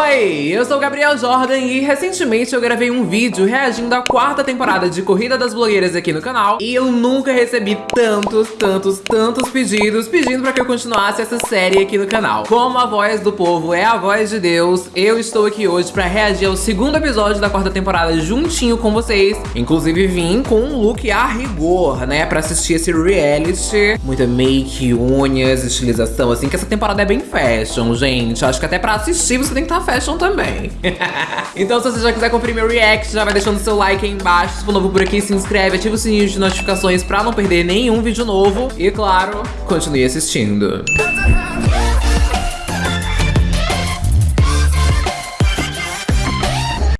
Oi, eu sou o Gabriel Jordan e recentemente eu gravei um vídeo reagindo à quarta temporada de Corrida das Blogueiras aqui no canal e eu nunca recebi tantos, tantos, tantos pedidos pedindo pra que eu continuasse essa série aqui no canal. Como a voz do povo é a voz de Deus, eu estou aqui hoje pra reagir ao segundo episódio da quarta temporada juntinho com vocês. Inclusive vim com um look a rigor, né, pra assistir esse reality. Muita make, unhas, estilização, assim, que essa temporada é bem fashion, gente. Acho que até pra assistir você tem que estar tá fashion também. então se você já quiser conferir meu react, já vai deixando seu like aí embaixo. Se for novo por aqui, se inscreve, ativa o sininho de notificações pra não perder nenhum vídeo novo. E claro, continue assistindo.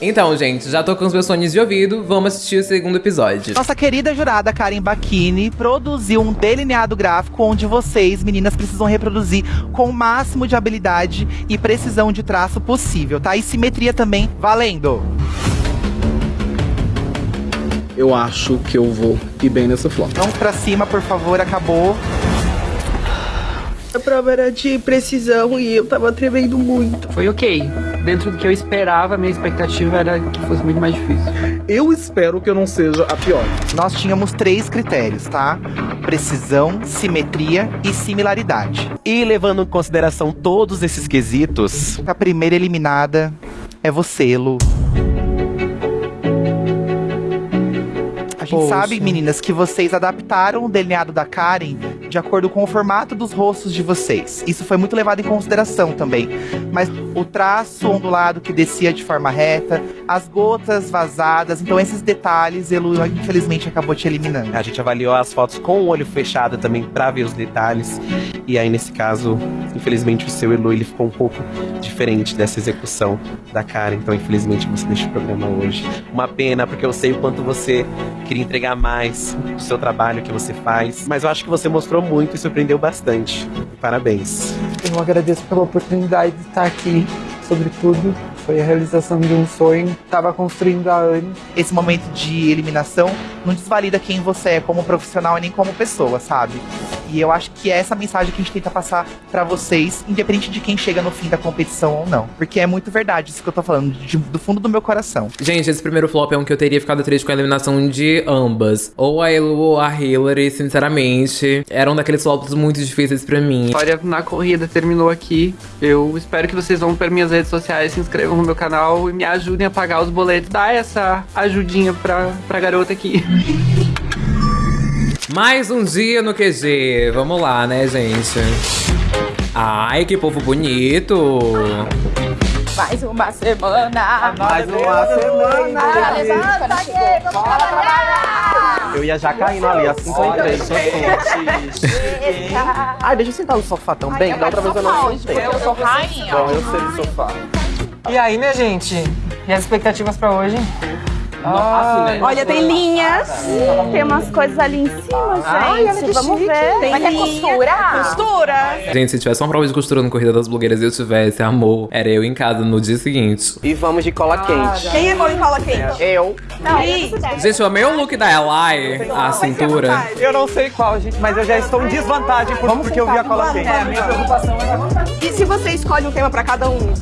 Então, gente, já tô com os meus fones de ouvido, vamos assistir o segundo episódio. Nossa querida jurada Karen Bakini produziu um delineado gráfico onde vocês, meninas, precisam reproduzir com o máximo de habilidade e precisão de traço possível, tá? E simetria também, valendo! Eu acho que eu vou ir bem nessa flop. Vamos pra cima, por favor, acabou. A prova era de precisão e eu tava tremendo muito. Foi ok. Dentro do que eu esperava, minha expectativa era que fosse muito mais difícil. Eu espero que eu não seja a pior. Nós tínhamos três critérios, tá? Precisão, simetria e similaridade. E levando em consideração todos esses quesitos... A primeira eliminada é você, Lu. A gente Poxa. sabe, meninas, que vocês adaptaram o delineado da Karen de acordo com o formato dos rostos de vocês. Isso foi muito levado em consideração também. Mas o traço ondulado que descia de forma reta, as gotas vazadas, então esses detalhes, Elu, infelizmente, acabou te eliminando. A gente avaliou as fotos com o olho fechado também pra ver os detalhes. E aí, nesse caso, infelizmente, o seu Elu ele ficou um pouco diferente dessa execução da cara. Então, infelizmente, você deixa o programa hoje. Uma pena, porque eu sei o quanto você queria entregar mais do seu trabalho que você faz. Mas eu acho que você mostrou muito e surpreendeu bastante. Parabéns. Eu agradeço pela oportunidade de estar aqui, sobretudo. Foi a realização de um sonho. Tava construindo há anos. Esse momento de eliminação não desvalida quem você é como profissional e nem como pessoa, sabe? E eu acho que é essa mensagem que a gente tenta passar pra vocês, independente de quem chega no fim da competição ou não. Porque é muito verdade isso que eu tô falando, de- do fundo do meu coração. Gente, esse primeiro flop é um que eu teria ficado triste com a eliminação de ambas. Ou a Elu ou a Hillary, sinceramente. Eram daqueles flops muito difíceis pra mim. A história na corrida terminou aqui. Eu espero que vocês vão para minhas redes sociais, se inscrevam no meu canal e me ajudem a pagar os boletos. Dá essa ajudinha pra, pra garota aqui. Mais um dia no QG. Vamos lá, né, gente? Ai, que povo bonito. Mais uma semana. Mais uma semana. Levanta aqui, vamos trabalhar. Eu ia já caindo ali, assim que eu entrei. Ai, deixa eu sentar no sofá também. Da outra vez eu não sentei. Eu sou rainha. Bom, eu sei no sofá. E aí, minha gente? E as expectativas pra hoje? Olha, tem linhas. Tem umas coisas ali em cima, gente. Vamos ver. Tem Mas é costura? Costura. Gente, se tivesse uma prova de costura no Corrida das Blogueiras e eu tivesse, amor, era eu em casa no dia seguinte. E vamos de cola quente. Quem é bom em cola quente? Eu. Não, Gente, eu amei o look da Eli, a cintura. Eu não sei qual, gente, mas eu já estou em desvantagem por- porque eu vi a cola quente. É, a minha preocupação é E se você escolhe um tema pra cada um?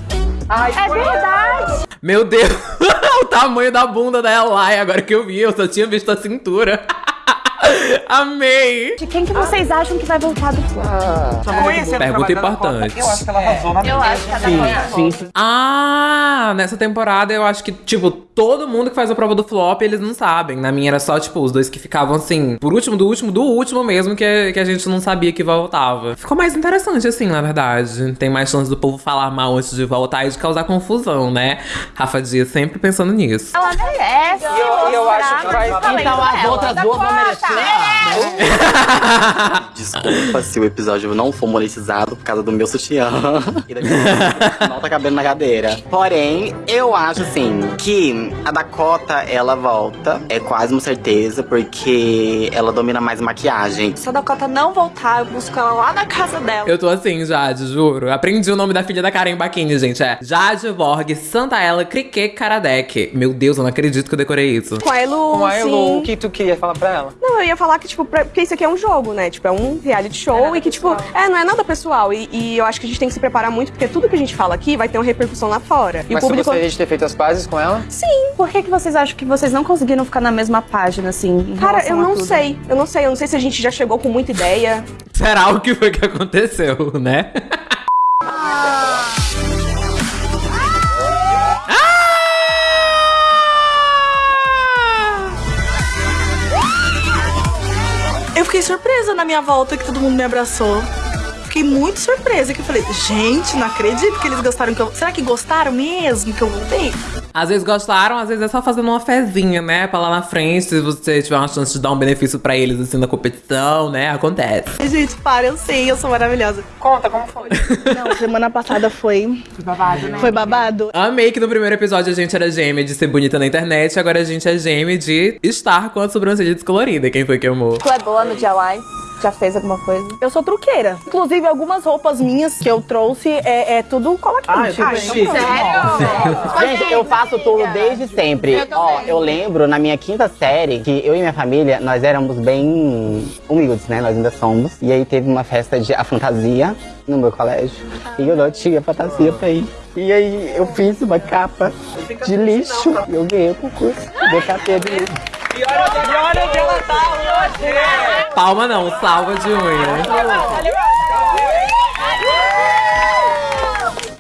É verdade. Meu Deus, o tamanho da bunda da Eli, agora que eu vi, eu só tinha visto a cintura. Amei. De quem que vocês acham que vai voltar do Conhecendo o Pergunta trabalho da Dakota, importante. Eu acho que ela arrasou na Eu acho que a Dakota Sim, sim. Ah, nessa temporada eu acho que, tipo, todo mundo que faz a prova do flop, eles não sabem. Na minha era só, tipo, os dois que ficavam assim, por último, do último, do último mesmo, que, que a gente não sabia que voltava. Ficou mais interessante, assim, na verdade. Tem mais chance do povo falar mal antes de voltar e de causar confusão, né? Rafa Dias sempre pensando nisso. Ela merece. eu- eu acho que vai- Então as outras duas vão merecer. Desculpa se o episódio não for monetizado por causa do meu sutiã. e da minha não tá cabendo na cadeira. Porém, eu acho assim que a Dakota ela volta. É quase uma certeza, porque ela domina mais maquiagem. Se a Dakota não voltar, eu busco ela lá na casa dela. Eu tô assim, Jade, juro. Aprendi o nome da filha da Karen Bakini, gente. É Jade Borg Santaella Crique Karadec. Meu Deus, eu não acredito que eu decorei isso. Com a Elu, Com a Elu, o que tu queria falar pra ela? Não, eu ia falar que, tipo, pra- porque isso aqui é um jogo, né? Tipo, é um reality show e que, tipo, é, não é nada pessoal. E, e eu acho que a gente tem que se preparar muito, porque tudo que a gente fala aqui vai ter uma repercussão lá fora. E Mas o você público. gostaria de ter feito as pazes com ela? Sim. Por que, que vocês acham que vocês não conseguiram ficar na mesma página, assim? em Cara, eu a não tudo? sei. Eu não sei. Eu não sei se a gente já chegou com muita ideia. Será o que foi que aconteceu, né? Eu fiquei surpresa na minha volta que todo mundo me abraçou. Fiquei muito surpresa que eu falei, gente, não acredito que eles gostaram que eu. Será que gostaram mesmo que eu voltei? Às vezes gostaram, às vezes é só fazendo uma fezinha, né? Pra lá na frente, se você tiver uma chance de dar um benefício pra eles, assim, na competição, né? Acontece. Gente, para, eu sei, eu sou maravilhosa. Conta, como foi? Não, semana passada foi. Foi babado, né? Foi babado. Amei que no primeiro episódio a gente era gêmea de ser bonita na internet, agora a gente é gêmea de estar com a sobrancelha descolorida. Quem foi que amou? Tu é boa no DIY? Já fez alguma coisa? Eu sou truqueira. Inclusive, algumas roupas minhas que eu trouxe é, é tudo cola quente. Ah, chique. Gente, eu faço tudo desde sempre. Ó, eu lembro na minha quinta série que eu e minha família, nós éramos bem humildes, né? Nós ainda somos. E aí teve uma festa de a fantasia no meu colégio. E eu não tinha fantasia pra ir. E aí eu fiz uma capa de lixo. E eu ganhei o concurso. DKT de lixo. E olha, e olha onde ela tá hoje! Palma não, salva de unha.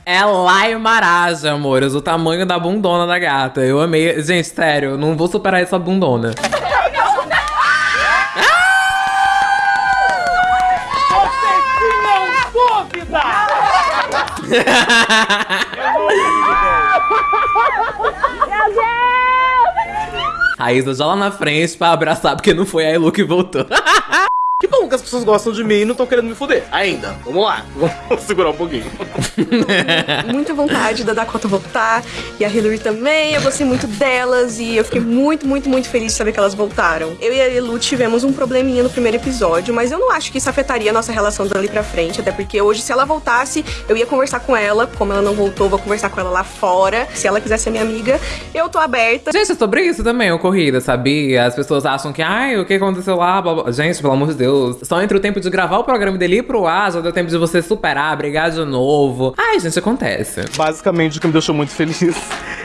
É Lai Maraja, amores, o tamanho da bundona da gata. Eu amei. Gente, sério, não vou superar essa bundona. Você tinha dúvida! Raíza já lá na frente pra abraçar, porque não foi a Elu que voltou. Que bom que as pessoas gostam de mim e não estão querendo me foder. Ainda. Vamos lá. Vamos segurar um pouquinho. Muita vontade da Dakota voltar e a Hillary também. Eu gostei muito delas e eu fiquei muito, muito, muito feliz de saber que elas voltaram. Eu e a Elu tivemos um probleminha no primeiro episódio, mas eu não acho que isso afetaria a nossa relação dali pra frente, até porque hoje, se ela voltasse, eu ia conversar com ela. Como ela não voltou, vou conversar com ela lá fora. Se ela quiser ser minha amiga, eu tô aberta. Gente, é sobre isso também, o corrida, sabia? As pessoas acham que, ai, o que aconteceu lá? blá, blá. Gente, pelo amor de Deus. Só entre o tempo de gravar o programa dele ir pro ar, já deu tempo de você superar, brigar de novo. Ai, gente, acontece. Basicamente, o que me deixou muito feliz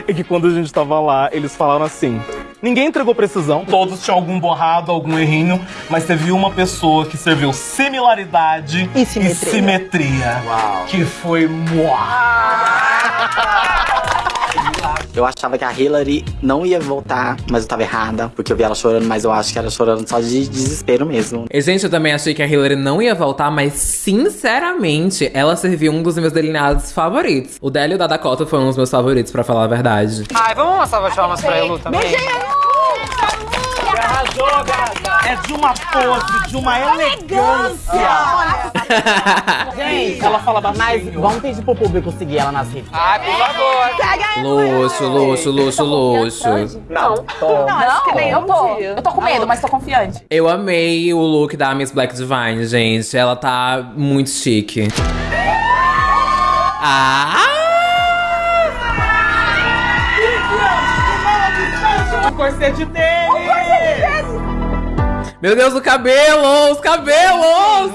é que quando a gente tava lá, eles falaram assim. Ninguém entregou precisão, todos tinham algum borrado, algum errinho, mas teve uma pessoa que serviu similaridade E simetria. simetria, que foi Eu achava que a Hillary não ia voltar, mas eu tava errada, porque eu vi ela chorando, mas eu acho que ela chorando só de desespero mesmo. E, gente, eu também achei que a Hillary não ia voltar, mas sinceramente, ela serviu um dos meus delineados favoritos. O dela e o da Dakota foram os meus favoritos, pra falar a verdade. Ai, vamos uma salva de palmas pra Elu também? Arrasou, gata! É de uma pose, de uma elegância. Gente, ela fala Mas baixinho. vamos pedir pro público seguir ela nas redes. Ai, por favor. Luxo, luxo, luxo, luxo. Não. Não, acho que nem eu tô. Eu tô com medo, mas tô confiante. Eu amei o look da Miss Black Divine, gente. Ela tá muito chique. Ah! O corset dele! Meu Deus, o cabelo! Os cabelos!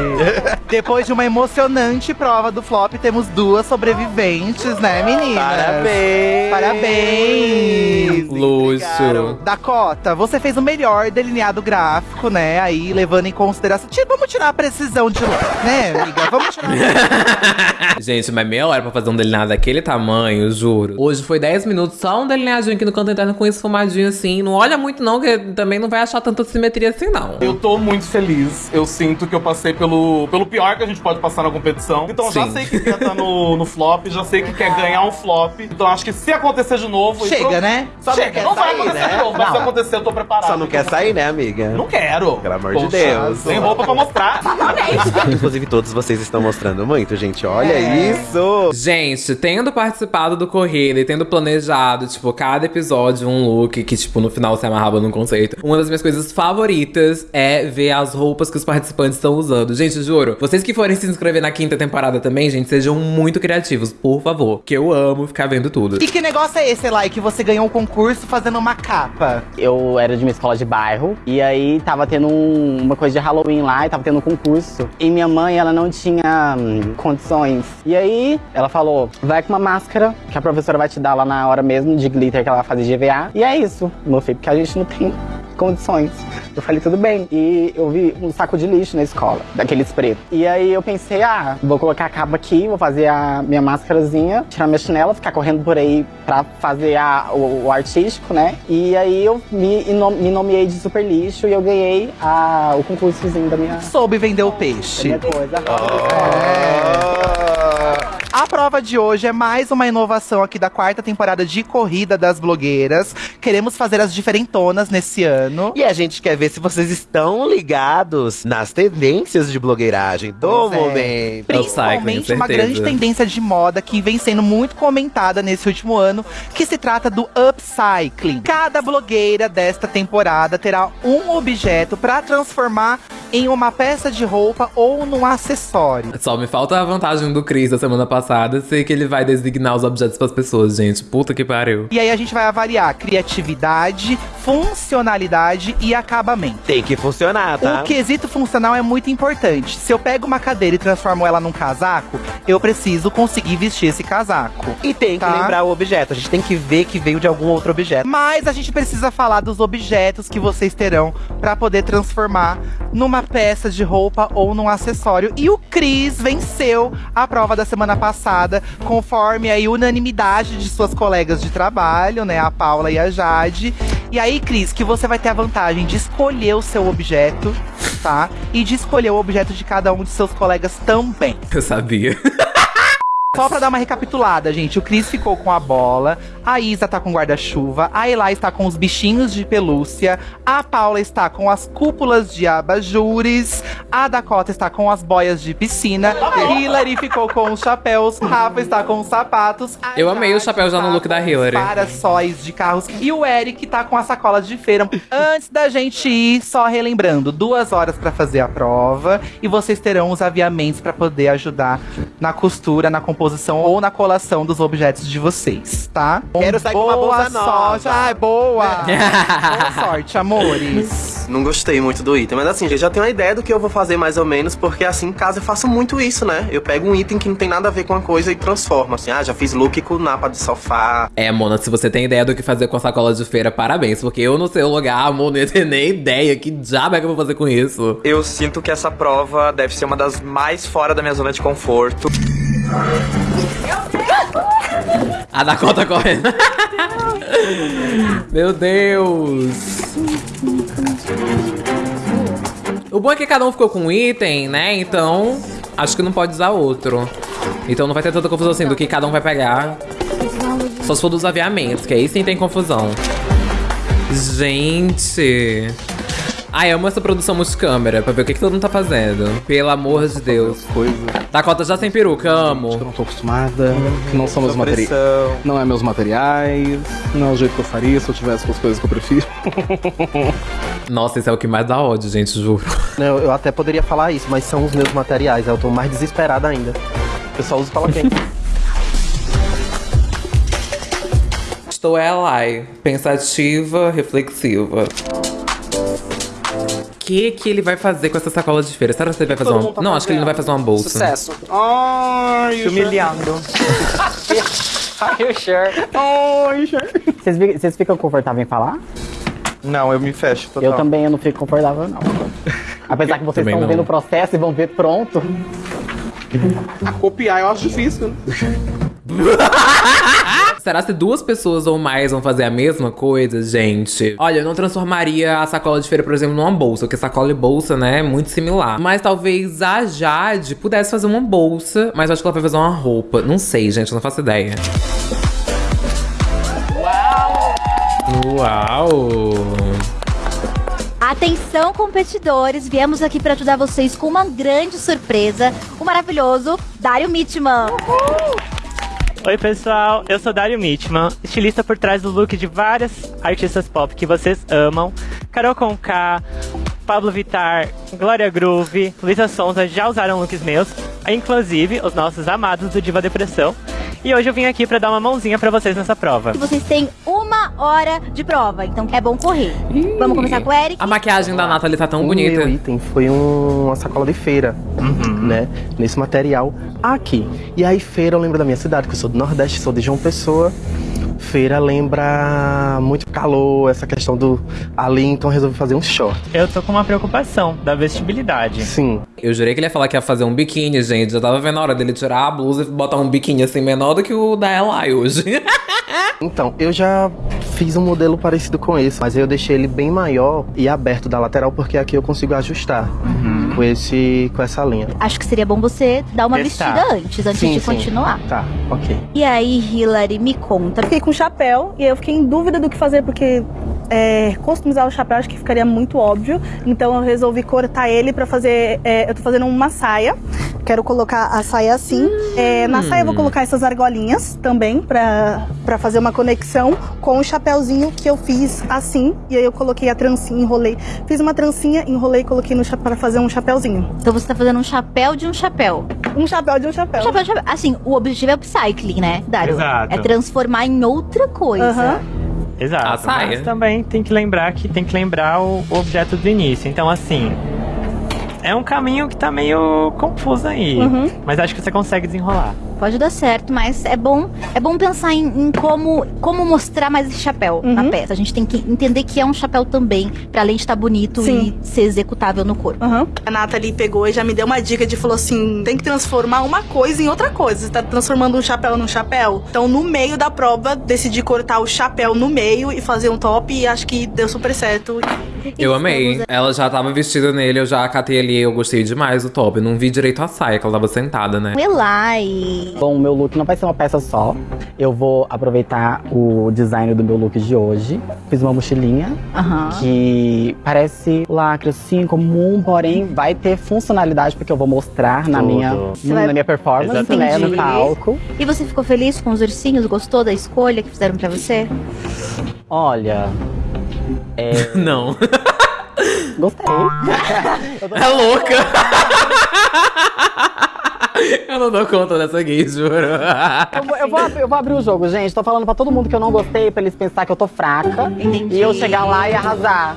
Depois de uma emocionante prova do flop, temos duas sobreviventes, né, meninas? Parabéns! Parabéns! Luxo. Dakota, você fez o melhor delineado gráfico, né? Aí, levando em consideração. Tira- Vamos tirar a precisão de lá, né, amiga? Vamos tirar. Gente, mas meia hora pra fazer um delineado daquele tamanho, juro. Hoje foi 10 minutos, só um delineadinho aqui no canto interno com esfumadinho assim. Não olha muito não, que também não vai achar tanta simetria assim, não. Eu tô muito feliz. Eu sinto que eu passei pelo, pelo pior que a gente pode passar na competição. Então já Sim. sei que quer estar no, no flop, já sei que quer ganhar um flop. Então acho que se acontecer de novo. Chega, então- né? Só Chega, não, vai sair, acontecer né? de novo, mas se acontecer, eu tô preparado. Só não quer sair, né, amiga? Não quero. Pelo amor de Poxa, Deus. Tem roupa pra mostrar. Inclusive, todos vocês estão mostrando muito, gente. Olha isso! Gente, tendo participado do Corrida e tendo planejado, tipo, cada episódio um look que, tipo, no final se amarrava num conceito, uma das minhas coisas favoritas é ver as roupas que os participantes estão usando. Gente, juro, Vocês que forem se inscrever na quinta temporada também, gente, sejam muito criativos, por favor. Que eu amo ficar vendo tudo. E que negócio é esse, Elai, que você ganhou um concurso fazendo uma capa? Eu era de uma escola de bairro e aí tava tendo um- uma coisa de Halloween lá e tava tendo um concurso. E minha mãe, ela não tinha hum, condições. E aí ela falou: vai com uma máscara que a professora vai te dar lá na hora mesmo de glitter que ela vai fazer GVA. E é isso, meu filho, porque a gente não tem condições. Eu falei, tudo bem. E eu vi um saco de lixo na escola, daqueles pretos. E aí eu pensei, ah, vou colocar a capa aqui, vou fazer a minha máscarazinha, tirar minha chinela, ficar correndo por aí pra fazer a, o, o artístico, né? E aí eu me, me nomeei de super lixo e eu ganhei a, o concursozinho da minha. Soube vender o peixe. Da minha coisa. A prova de hoje é mais uma inovação aqui da quarta temporada de Corrida das Blogueiras. Queremos fazer as diferentonas nesse ano. E a gente quer ver se vocês estão ligados nas tendências de blogueiragem do Pois é. momento. Principalmente uma grande tendência de moda que vem sendo muito comentada nesse último ano, que se trata do upcycling. Cada blogueira desta temporada terá um objeto para transformar em uma peça de roupa ou num acessório. Só me falta a vantagem do Chris da semana passada, sei que ele vai designar os objetos pras pessoas, gente. Puta que pariu. E aí a gente vai avaliar criatividade, funcionalidade e acabamento. Tem que funcionar, tá? O quesito funcional é muito importante. Se eu pego uma cadeira e transformo ela num casaco, eu preciso conseguir vestir esse casaco. E tem que Tá. lembrar o objeto. A gente tem que ver que veio de algum outro objeto. Mas a gente precisa falar dos objetos que vocês terão pra poder transformar numa peça de roupa ou num acessório. E o Cris venceu a prova da semana passada, conforme a unanimidade de suas colegas de trabalho, né, a Paula e a Jade. E aí, Cris, que você vai ter a vantagem de escolher o seu objeto, tá? E de escolher o objeto de cada um de seus colegas também. Eu sabia. Só pra dar uma recapitulada, gente. O Cris ficou com a bola, a Isa tá com guarda-chuva, a Eli está com os bichinhos de pelúcia, a Paula está com as cúpulas de abajures, a Dakota está com as boias de piscina, Hillary ficou com os chapéus, Rafa está com os sapatos, a Eu amei o chapéu já no look da Hillary. para-sóis de carros e o Eric tá com as sacolas de feira. Antes da gente ir, só relembrando, duas horas pra fazer a prova e vocês terão os aviamentos pra poder ajudar na costura, na composição ou na colação dos objetos de vocês, tá? Quero sair com uma boa bolsa nova. sorte. Ai, boa! boa sorte, amores. Não gostei muito do item, mas assim, eu já tenho uma ideia do que eu vou fazer mais ou menos, porque assim, em casa eu faço muito isso, né? Eu pego um item que não tem nada a ver com a coisa e transformo, assim, ah, já fiz look com napa de sofá. É, Mona, se você tem ideia do que fazer com a sacola de feira, parabéns. Porque eu no seu lugar, amor, não ia ter nem ideia. Que diabo é que eu vou fazer com isso? Eu sinto que essa prova deve ser uma das mais fora da minha zona de conforto. A Dakota correndo. Meu Deus. O bom é que cada um ficou com um item, né? Então, acho que não pode usar outro. Então não vai ter tanta confusão assim do que cada um vai pegar. Só se for dos aviamentos, que aí sim tem confusão. Gente. Ai, amo essa produção multicâmera, pra ver o que, que todo mundo tá fazendo. Pelo amor de Deus. Coisa. Dakota já sem peruca, amo. Eu não tô acostumada, que não são meus materiais. Não é meus materiais, não é o jeito que eu faria se eu tivesse com as coisas que eu prefiro. Nossa, esse é o que mais dá ódio, gente, juro. Não, eu até poderia falar isso, mas são os meus materiais. Eu tô mais desesperada ainda. Eu só uso quem. Estou Eli, pensativa, reflexiva. O que que ele vai fazer com essa sacola de feira? Será que ele vai fazer Todo uma... tá Não, acho que ele não vai fazer uma bolsa. Sucesso. Ai, Se humilhando. Are you sure? Ai, sure. Vocês, ficam confortáveis em falar? Não, eu me fecho total. Eu também eu não fico confortável, não. Apesar que vocês Também estão não. vendo o processo e vão ver pronto. Copiar eu acho difícil, né? Será se duas pessoas ou mais vão fazer a mesma coisa, gente? Olha, eu não transformaria a sacola de feira, por exemplo, numa bolsa, porque sacola e bolsa, né, é muito similar. Mas talvez a Jade pudesse fazer uma bolsa, mas eu acho que ela vai fazer uma roupa. Não sei, gente, eu não faço ideia. Uau! Atenção, competidores! Viemos aqui para ajudar vocês com uma grande surpresa: o maravilhoso Dário Mitman. Oi, pessoal, eu sou Dário Mitman, estilista por trás do look de várias artistas pop que vocês amam: Carol Conká, Pablo Vittar, Glória Groove, Luísa Sonza já usaram looks meus, inclusive os nossos amados do Diva Depressão. E hoje eu vim aqui pra dar uma mãozinha pra vocês nessa prova. E vocês têm uma hora de prova, então é bom correr. Vamos começar com o Eric. A maquiagem da Nathalie tá tão o bonita. meu item foi um- uma sacola de feira, né? Nesse material aqui. E aí, feira, eu lembro da minha cidade, que eu sou do Nordeste, sou de João Pessoa. Feira lembra muito calor, essa questão do ali, então resolvi fazer um short. Eu tô com uma preocupação da vestibilidade. Sim. Eu jurei que ele ia falar que ia fazer um biquíni, gente. Eu tava vendo a hora dele tirar a blusa e botar um biquíni assim menor do que o da Eli hoje. Então, eu já fiz um modelo parecido com esse, mas aí eu deixei ele bem maior e aberto da lateral, porque aqui eu consigo ajustar com, esse, com essa linha. Acho que seria bom você dar uma Testar. vestida antes, antes Sim, de sim. continuar. Tá, ok. E aí, Hilary, me conta. Fiquei com chapéu e eu fiquei em dúvida do que fazer, porque é, customizar o chapéu acho que ficaria muito óbvio. Então eu resolvi cortar ele pra fazer. é, eu tô fazendo uma saia. Quero colocar a saia assim. É, na saia eu vou colocar essas argolinhas também pra, pra fazer uma conexão com o chapéuzinho que eu fiz assim. E aí eu coloquei a trancinha, enrolei. Fiz uma trancinha, enrolei e coloquei no chapéu pra fazer um chapéuzinho. Então você tá fazendo um chapéu de um chapéu. Um chapéu de um chapéu. Um chapéu de chapéu. Assim, o objetivo é upcycling, né, Dário? Exato. É transformar em outra coisa. Aham. Exato. A saia. Mas também tem que lembrar que tem que lembrar o, o objeto do início. Então, assim. É um caminho que tá meio confuso aí. Uhum. Mas acho que você consegue desenrolar. Pode dar certo, mas é bom, é bom pensar em, em como, como mostrar mais esse chapéu na Uhum. peça. A gente tem que entender que é um chapéu também, pra além de estar bonito Sim. e ser executável no corpo. A Nathalie pegou e já me deu uma dica de falou assim: tem que transformar uma coisa em outra coisa. Você tá transformando um chapéu num chapéu. Então, no meio da prova, decidi cortar o chapéu no meio e fazer um top e acho que deu super certo. Eu amei. Ela já tava vestida nele, eu já acatei ali, eu gostei demais do top. Eu não vi direito a saia, que ela tava sentada, né? Elai. Bom, o meu look não vai ser uma peça só. Eu vou aproveitar o design do meu look de hoje. Fiz uma mochilinha Aham. que parece lacre assim, comum, porém vai ter funcionalidade porque eu vou mostrar na minha, Você vai- na minha performance, né, no palco. E você ficou feliz com os ursinhos? Gostou da escolha que fizeram pra você? Olha, é... Não. Gostei. É louca! Eu não dou conta dessa gay, juro. Eu vou, eu, vou, abrir- eu vou abrir o jogo, gente. Tô falando pra todo mundo que eu não gostei, pra eles pensar que eu tô fraca. E eu chegar lá e arrasar.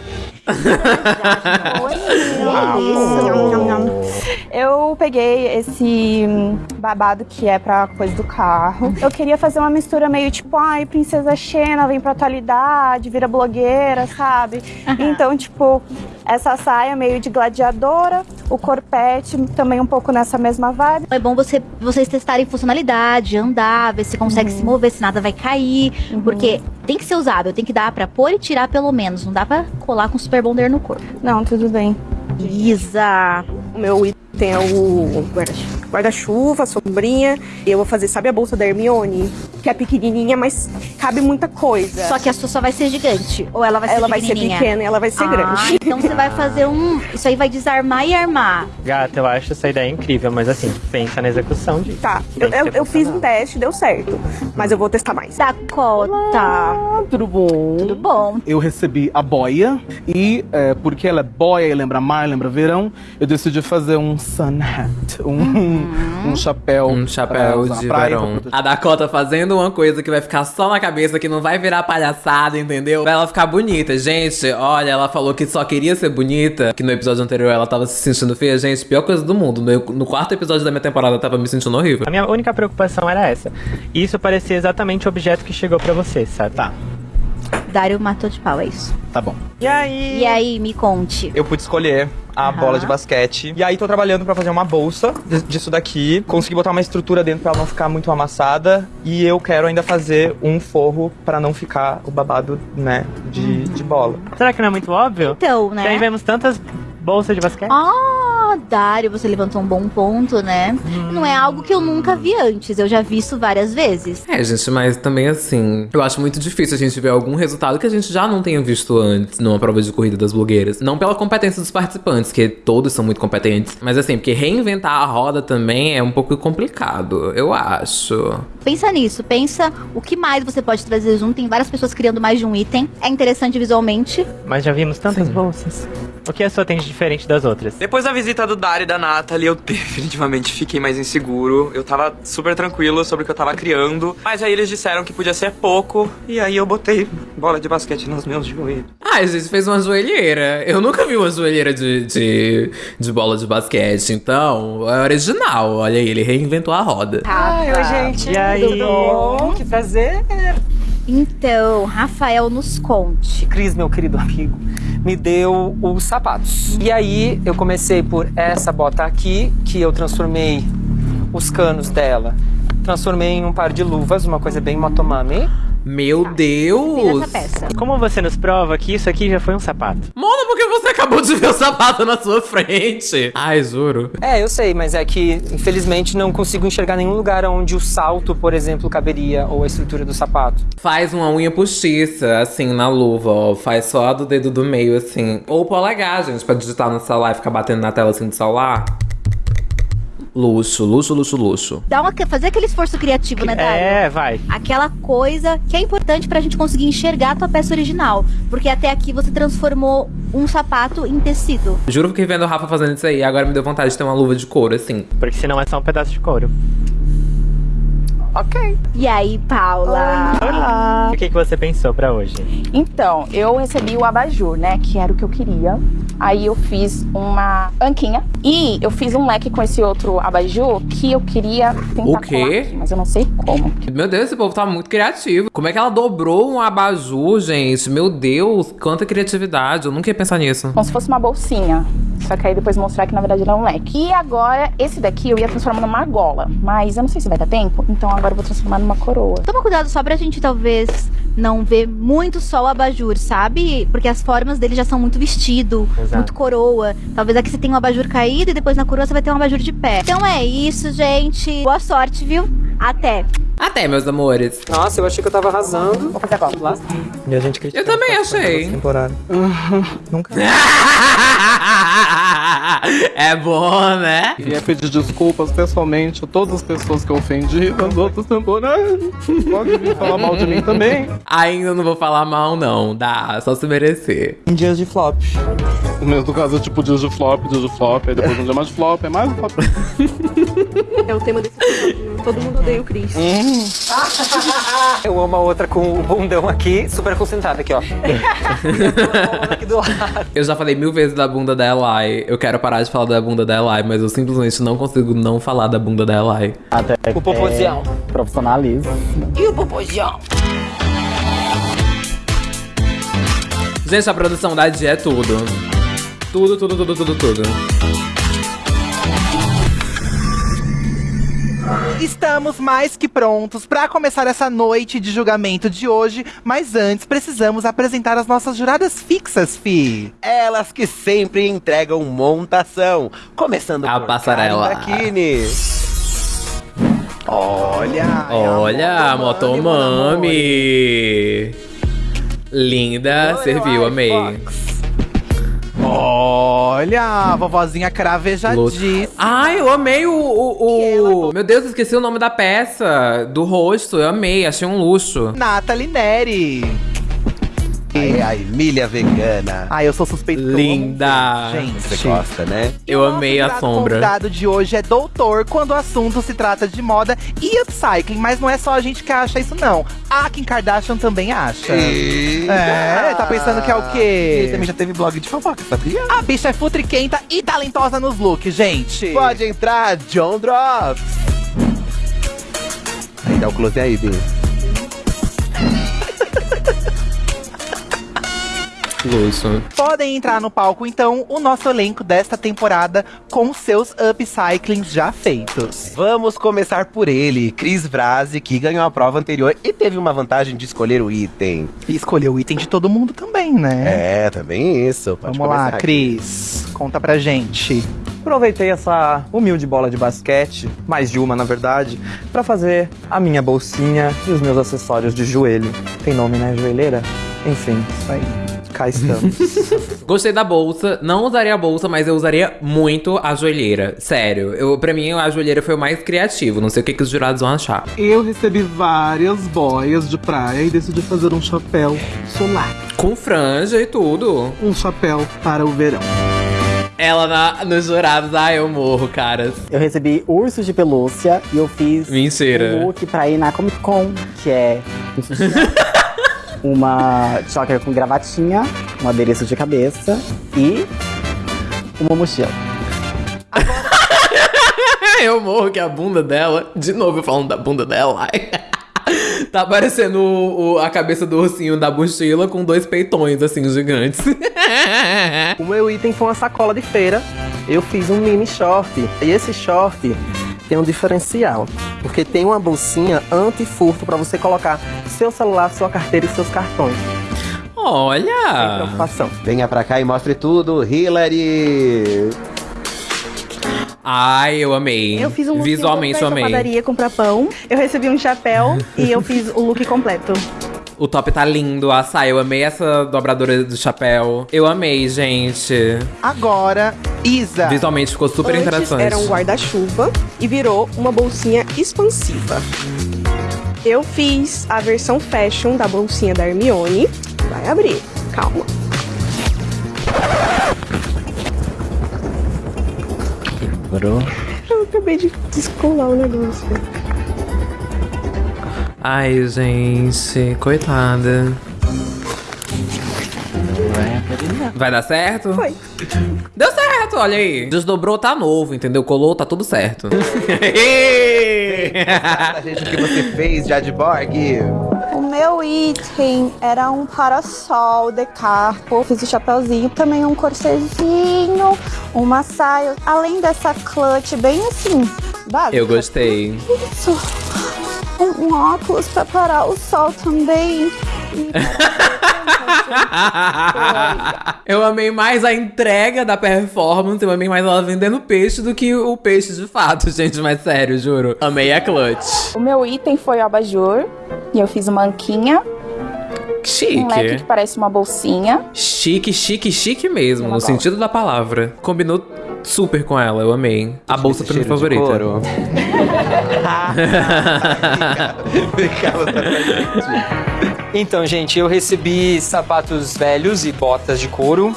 Eu peguei esse babado que é pra coisa do carro. Eu queria fazer uma mistura meio tipo, ai, princesa Xena vem pra atualidade, vira blogueira, sabe? Então, tipo, essa saia meio de gladiadora, o corpete também um pouco nessa mesma vibe. É bom você, vocês testarem funcionalidade, andar, ver se consegue se mover, se nada vai cair. Porque tem que ser usável, tem que dar pra pôr e tirar pelo menos. Não dá pra colar com super bonder no corpo. Não, tudo bem. Isa. O meu item é o guarda- guarda-chuva, sombrinha. E eu vou fazer, sabe a bolsa da Hermione? Que é pequenininha, mas cabe muita coisa. Só que a sua só vai ser gigante. Ou ela vai ser Ela vai ser pequena e ela vai ser Ah, grande. Então você vai fazer um... Isso aí vai desarmar e armar. Gata, eu acho essa ideia incrível, mas assim, pensa na execução disso. Tá, eu, eu- eu fiz um teste, deu certo. Mas eu vou testar mais. Dakota. Tudo bom? Tudo bom. Eu recebi a boia e, é, porque ela é boia e lembra mar, lembra verão, eu decidi fazer um sun hat, um, um chapéu. Um chapéu de verão. pra A Dakota fazendo uma coisa que vai ficar só na cabeça, que não vai virar palhaçada, entendeu? Pra ela ficar bonita. Gente, olha, ela falou que só queria ser bonita, que no episódio anterior ela tava se sentindo feia. Gente, pior coisa do mundo. No, no quarto episódio da minha temporada eu tava me sentindo horrível. A minha única preocupação era essa. Isso parecia exatamente o objeto que chegou pra você, sabe? Tá. Dário matou de pau, é isso. Tá bom. E aí? E aí, me conte. Eu pude escolher a Aham. bola de basquete. E aí tô trabalhando pra fazer uma bolsa disso daqui. Consegui botar uma estrutura dentro pra ela não ficar muito amassada. E eu quero ainda fazer um forro pra não ficar o babado, né, de, de bola. Será que não é muito óbvio? Então, né? Aí vemos tantas bolsas de basquete. Ah, Dário, você levantou um bom ponto, né? Não é algo que eu nunca vi antes. Eu já vi isso várias vezes. É, gente, mas também assim, eu acho muito difícil a gente ver algum resultado que a gente já não tenha visto antes numa prova de corrida das blogueiras. Não pela competência dos participantes, que todos são muito competentes, mas assim, porque reinventar a roda também é um pouco complicado, eu acho. Pensa nisso, pensa o que mais você pode trazer junto. Tem várias pessoas criando mais de um item. É interessante visualmente. Mas já vimos tantas bolsas. O que a sua tem de diferente das outras? Depois da visita do Dari e da Nathalie, eu definitivamente fiquei mais inseguro. Eu tava super tranquilo sobre o que eu tava criando. Mas aí eles disseram que podia ser pouco. E aí eu botei bola de basquete nos meus joelhos. Ah, a gente fez uma joelheira. Eu nunca vi uma joelheira de, de, de bola de basquete, então é original. Olha aí, ele reinventou a roda. Ai, oi, gente. E aí? Tudo bom? Que prazer. Então, Rafael, nos conte. Cris, meu querido amigo, me deu os sapatos. E aí eu comecei por essa bota aqui, que eu transformei os canos dela. Transformei em um par de luvas, uma coisa bem motomami. Meu Deus! Como você nos prova que isso aqui já foi um sapato? Mona, porque você acabou de ver o sapato na sua frente. Ai, juro. É, eu sei, mas é que infelizmente não consigo enxergar nenhum lugar onde o salto, por exemplo, caberia ou a estrutura do sapato. Faz uma unha postiça, assim, na luva, ó. Faz só a do dedo do meio, assim. Ou polegar, gente, pra digitar no celular e ficar batendo na tela assim do celular. Luxo, luxo, luxo, luxo. Dá uma, fazer aquele esforço criativo, né, Dário? É, vai. Aquela coisa que é importante pra gente conseguir enxergar a tua peça original. Porque até aqui você transformou um sapato em tecido. Juro que vendo o Rafa fazendo isso aí. Agora me deu vontade de ter uma luva de couro, assim. Porque senão é só um pedaço de couro. Ok. E aí, Paula? O que, que você pensou pra hoje? Então, eu recebi o abajur, né? Que era o que eu queria. Aí eu fiz uma anquinha. E eu fiz um leque com esse outro abajur que eu queria tentar O quê? colar aqui, mas eu não sei como. Meu Deus, esse povo tá muito criativo. Como é que ela dobrou um abajur, gente? Meu Deus, quanta criatividade. Eu nunca ia pensar nisso. Como se fosse uma bolsinha. Só que aí depois mostrar que na verdade era um leque. E agora, esse daqui eu ia transformar numa argola. Mas eu não sei se vai dar tempo. Então agora eu vou transformar numa coroa. Toma cuidado só pra gente talvez não ver muito só o abajur, sabe? Porque as formas dele já são muito vestido, Exato. muito coroa. Talvez aqui você tenha um abajur caído e depois na coroa você vai ter um abajur de pé. Então é isso, gente. Boa sorte, viu? Até. Até, meus amores. Nossa, eu achei que eu tava arrasando. Vou fazer agora. E a gente critica Eu também as participantes achei. temporada. Nunca. é bom, né? Queria pedir desculpas pessoalmente a todas as pessoas que eu ofendi nas outras temporadas. Pode vir falar mal de mim também. Ainda não vou falar mal, não. Dá, só se merecer. Em dias de flop. No mesmo caso, é tipo dias de flop, dias de flop, aí depois um dia mais de flop, é mais um flop. É o tema desse episódio. Todo mundo odeia o Chris. Eu amo a outra com o bundão aqui, super concentrada aqui, ó. aqui do lado. Eu já falei mil vezes da bunda da Eli. Eu quero parar de falar da bunda da Eli, mas eu simplesmente não consigo não falar da bunda da Eli. Até O popozião. É, profissionalismo. E o popozião? Gente, a produção da Dia é tudo. Tudo, tudo, tudo, tudo, tudo. Estamos mais que prontos para começar essa noite de julgamento de hoje, mas antes precisamos apresentar as nossas juradas fixas, fi. Elas que sempre entregam montação. Começando A por passarela. Karen Dakini. Olha, Olha, Motomami. Linda, serviu, amei. Olha, a vovozinha cravejadíssima. Ai, eu amei o, o, o- Meu Deus, esqueci o nome da peça, do rosto. Eu amei, achei um luxo. Nathalie Neri. Ai, a Emília vegana. Ai, eu sou suspeito. Linda. Gente, Você gosta, né? Eu amei a O sombra. convidado de hoje é doutor quando o assunto se trata de moda e upcycling, mas não é só a gente que acha isso, não. A Kim Kardashian também acha. Eita. É, tá pensando que é o quê? Ele também já teve blog de fofoca, sabia? A bicha é futriquenta e talentosa nos looks, gente. Pode entrar, John Drops. Aí dá o close aí, Bi. Luxo. Podem entrar no palco, então, o nosso elenco desta temporada com seus upcyclings já feitos. Vamos começar por ele, Cris Vrasi, que ganhou a prova anterior e teve uma vantagem de escolher o item. E escolheu o item de todo mundo também, né? É, também isso. Pode Vamos lá, Cris. Conta pra gente. aproveitei essa humilde bola de basquete, mais de uma na verdade, pra fazer a minha bolsinha e os meus acessórios de joelho. Tem nome, né? Joelheira? Enfim, isso aí. Cá estamos. Gostei da bolsa. Não usaria a bolsa, mas eu usaria muito a joelheira. Sério. Eu, pra mim, a joelheira foi o mais criativo. Não sei o que, que os jurados vão achar. Eu recebi várias boias de praia e decidi fazer um chapéu solar. Com franja e tudo. Um chapéu para o verão. Ela na, nos jurados, ah, eu morro, caras. Eu recebi ursos de pelúcia e eu fiz Mentira. um look pra ir na Comic Con, que é uma choker com gravatinha, um adereço de cabeça e uma mochila. eu morro que a bunda dela. De novo eu falando da bunda dela. Tá parecendo o- o- a cabeça do ursinho da mochila com dois peitões, assim, gigantes. o meu item foi uma sacola de feira. Eu fiz um mini short. E esse short tem um diferencial. Porque tem uma bolsinha anti-furto pra você colocar seu celular, sua carteira e seus cartões. Olha! preocupação. Venha pra cá e mostre tudo, Hillary! Ai, eu amei. Eu fiz um look Visualmente eu amei. padaria comprar pão. Eu recebi um chapéu e eu fiz o look completo. O top tá lindo, a saia. Eu amei essa dobradora do chapéu. Eu amei, gente. Agora, Isa. Visualmente ficou super Antes interessante. era um guarda-chuva e virou uma bolsinha expansiva. Eu fiz a versão fashion da bolsinha da Hermione. Vai abrir, calma. Bro. Eu acabei de descolar o negócio. Ai, gente, coitada. Vai dar certo? Foi. Deu certo, olha aí. Desdobrou, tá novo, entendeu? Colou, tá tudo certo. a gente o que você fez, Jadborg. O meu item era um parasol de carpo, fiz o chapéuzinho, também um corsezinho, uma saia, além dessa clutch bem assim, básica. Eu gostei. Isso. Um, um óculos pra parar o sol também. eu amei mais a entrega da performance, eu amei mais ela vendendo peixe do que o peixe de fato, gente, mas sério, juro. Amei a clutch. O meu item foi o abajur, e eu fiz uma anquinha, Chique. um leque que parece uma bolsinha. Chique, chique, chique mesmo, no sentido da palavra. Combinou super com ela, eu amei. A bolsa foi minha cheiro de favorita. couro. Então, gente, eu recebi sapatos velhos e botas de couro.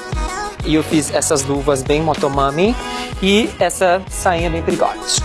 E eu fiz essas luvas bem motomami. E essa sainha bem perigosa.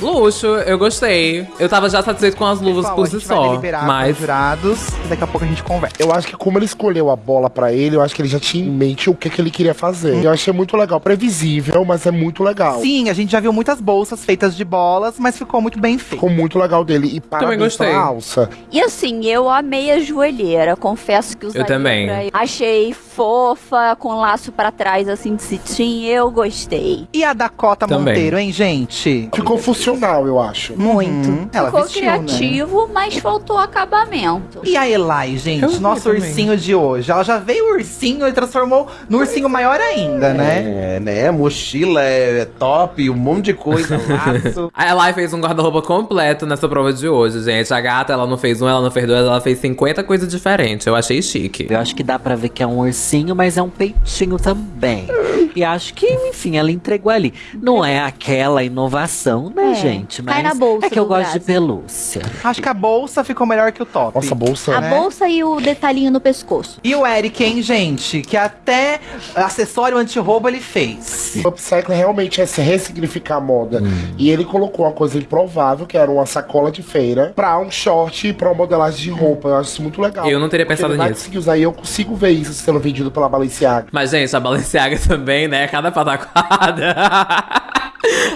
Luxo, eu gostei. Eu tava já satisfeito com as luvas por si só. Mas jurados e daqui a pouco a gente conversa. Eu acho que como ele escolheu a bola pra ele, eu acho que ele já tinha em mente o que, que ele queria fazer. Eu achei muito legal, previsível, mas é muito legal. Sim, a gente já viu muitas bolsas feitas de bolas, mas ficou muito bem feito. Ficou muito legal dele. E parabéns gostei. pela alça. E assim, eu amei a joelheira. Confesso que usaria também. pra ir. Achei fofa, com laço pra trás, assim, de cetim. Eu gostei. E a Dakota Também. Monteiro, hein, gente? Ficou funcional, eu acho. Muito. Ela Ficou vestiu, né? criativo, mas faltou acabamento. E a Eli, gente, Eu nosso também. ursinho de hoje. Ela já veio ursinho e transformou no ursinho maior ainda, né? É, né? Mochila é top, um monte de coisa, laço. a Eli fez um guarda-roupa completo nessa prova de hoje, gente. A gata, ela não fez um, ela não fez dois, ela fez 50 coisas diferentes. Eu achei chique. Eu acho que dá pra ver que é um ursinho, mas é um peitinho também. E acho que, enfim, ela entregou ali. Não é aquela inovação, né, É, gente? Mas cai na bolsa é que eu gosto de braço. pelúcia. Acho que a bolsa ficou melhor que o top. Nossa, a bolsa. A né? bolsa e o detalhinho no pescoço. E o Eric, hein, gente? Que até acessório anti-roubo ele fez. O upcycling realmente é se ressignificar a moda. E ele colocou uma coisa improvável, que era uma sacola de feira, pra um short e pra uma modelagem de roupa. Eu acho isso muito legal. Eu não teria Porque pensado nisso. usar e eu consigo ver isso sendo vendido pela Balenciaga. Mas, gente, a Balenciaga também, né? Cada pataquada.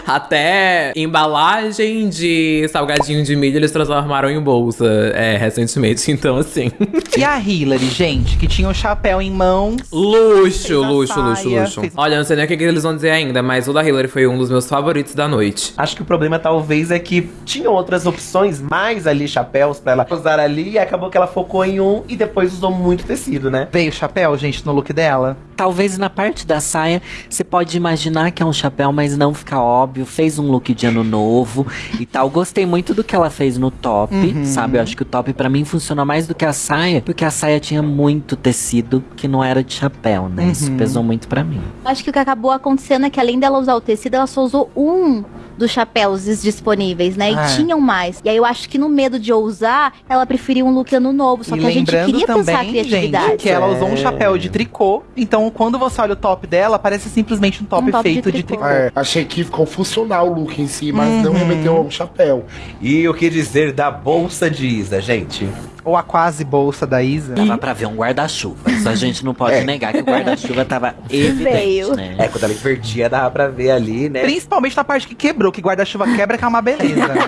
Até embalagem de salgadinho de milho eles transformaram em bolsa é, recentemente. Então, assim. E a Hillary, gente, que tinha o chapéu em mãos. Luxo, luxo, luxo, saia, luxo. fez- Olha, não sei nem o que, que eles vão dizer ainda, mas o da Hillary foi um dos meus favoritos da noite. Acho que o problema talvez é que tinham outras opções, mais ali chapéus pra ela usar ali, e acabou que ela focou em um e depois usou muito tecido, né? Veio chapéu, gente, no look dela. Talvez na parte da saia você pode imaginar que é um chapéu, mas não fica óbvio. Fez um look de ano novo e tal. Gostei muito do que ela fez no top, Uhum. sabe? Eu acho que o top pra mim funciona mais do que a saia, porque a saia tinha muito tecido que não era de chapéu, né? Isso Uhum. pesou muito pra mim. Acho que o que acabou acontecendo é que além dela usar o tecido, ela só usou um dos chapéus disponíveis, né? E Ah. tinham mais. E aí eu acho que no medo de ousar, ela preferiu um look ano novo. Só e que a gente queria pensar a também, criatividade. gente, que ela usou um chapéu de tricô. Então, quando você olha o top dela, parece simplesmente um top, feito de tricô. É, achei que ficou funcional o look em si, mas não Uhum. remeteu a um chapéu. E o que dizer da bolsa de Isa, gente? Ou a quase bolsa da Isa. Dava pra ver um guarda-chuva. Isso a gente não pode negar que o guarda-chuva tava evidente, né? É, quando ela invertia, dava pra ver ali, né? Principalmente na parte que quebrou, que guarda-chuva quebra, que é uma beleza. né?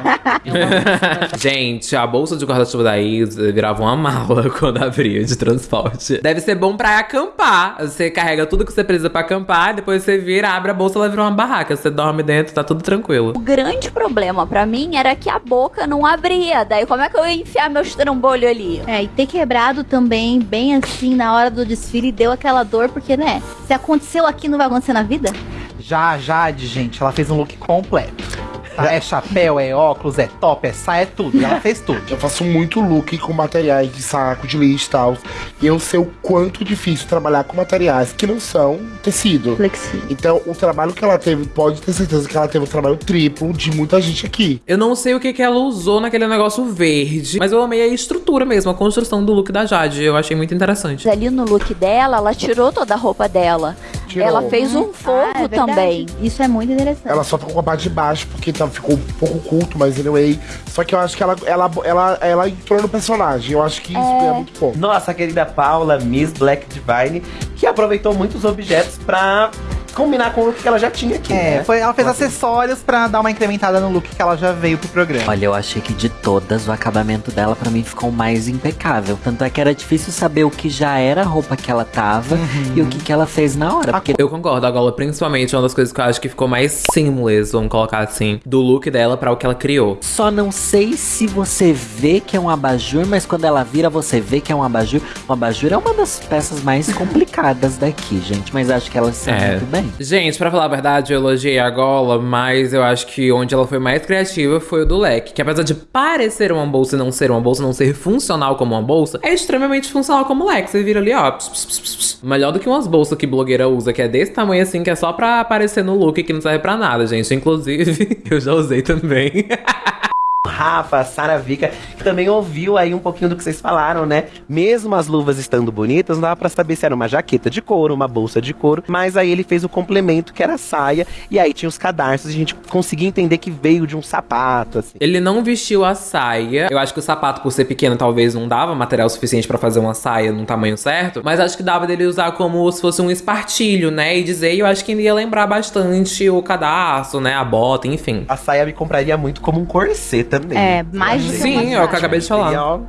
Gente, a bolsa de guarda-chuva da Isa virava uma mala quando abria de transporte. Deve ser bom pra acampar. Você carrega tudo que você precisa pra acampar, depois você vira, abre a bolsa, ela vira uma barraca. Você dorme dentro, tá tudo tranquilo. O grande problema pra mim era que a boca não abria. Daí como é que eu ia enfiar meu trambolho ali? É, e ter quebrado também, bem assim, na hora do desfile, deu aquela dor, porque, né? Se aconteceu aqui, não vai acontecer na vida? Já Jade, gente, ela fez um look completo. Tá? É chapéu, é óculos, é top, é saia, é tudo. Ela fez tudo. Eu faço muito look com materiais de saco, de lixo e tal. E eu sei o quanto difícil trabalhar com materiais que não são tecido. Flexível. Então, o trabalho que ela teve, pode ter certeza que ela teve um trabalho triplo de muita gente aqui. Eu não sei o que, que ela usou naquele negócio verde, mas eu amei a estrutura mesmo, a construção do look da Jade. Eu achei muito interessante. Ali no look dela, ela tirou toda a roupa dela. Tirou. Ela fez um Ah, forro é também. Isso é muito interessante. Ela só ficou com a parte de baixo, porque tá, ficou um pouco culto, mas anyway. Só que eu acho que ela, ela, ela, ela entrou no personagem. Eu acho que isso é, muito bom. Nossa querida Paula, Miss Black Divine, que aproveitou muitos objetos pra combinar com o que ela já tinha aqui. É, né? foi, ela fez acessórios pra dar uma incrementada no look que ela já veio pro programa. Olha, eu achei que de todas, o acabamento dela pra mim ficou mais impecável. Tanto é que era difícil saber o que já era a roupa que ela tava e o que, que ela fez na hora. Porque Eu concordo, a Gola, principalmente, uma das coisas que eu acho que ficou mais seamless, vamos colocar assim, do look dela pra o que ela criou. Só não sei se você vê que é um abajur, mas quando ela vira, você vê que é um abajur. O abajur é uma das peças mais complicadas daqui, gente. Mas acho que ela se É. muito bem. Gente, pra falar a verdade, eu elogiei a Gola, mas eu acho que onde ela foi mais criativa foi o do leque. Que apesar de parecer uma bolsa e não ser uma bolsa, não ser funcional como uma bolsa, é extremamente funcional como leque. Você vira ali, ó. ps, ps, ps, ps, ps. Melhor do que umas bolsas que blogueira usa, que é desse tamanho assim, que é só pra aparecer no look, que não serve pra nada, gente. Inclusive, eu já usei também. Rafa, Sara Vika, que também ouviu aí um pouquinho do que vocês falaram, né? Mesmo as luvas estando bonitas, não dava pra saber se era uma jaqueta de couro, uma bolsa de couro, mas aí ele fez o complemento que era a saia, e aí tinha os cadarços, e a gente conseguia entender que veio de um sapato, assim. Ele não vestiu a saia. Eu acho que o sapato, por ser pequeno, talvez não dava material suficiente pra fazer uma saia num tamanho certo. Mas acho que dava dele usar como se fosse um espartilho, né? E dizer, e eu acho que ele ia lembrar bastante o cadarço, né? A bota, enfim. A saia me compraria muito como um corset também. É, mais do que Sim, uma é o que eu acabei de falar.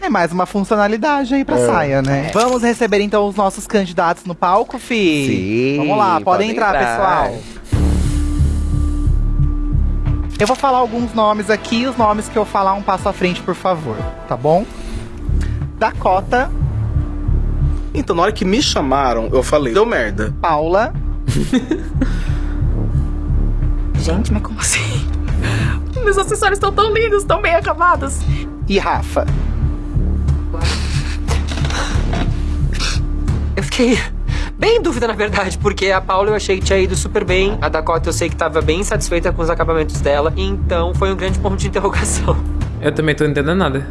É mais uma funcionalidade aí pra É. saia, né? Vamos receber então os nossos candidatos no palco, fi? Sim, Vamos lá, podem podem entrar, entrar. pessoal. Eu vou falar alguns nomes aqui, os nomes que eu falar um passo à frente, por favor, tá bom? Dakota, Então, na hora que me chamaram, eu falei, deu merda. Paula, Gente, mas como assim? Meus acessórios estão tão lindos, tão bem acabados. e Rafa. Eu fiquei bem em dúvida, na verdade, porque a Paula eu achei que tinha ido super bem. A Dakota eu sei que tava bem satisfeita com os acabamentos dela. Então foi um grande ponto de interrogação. Eu também tô entendendo nada.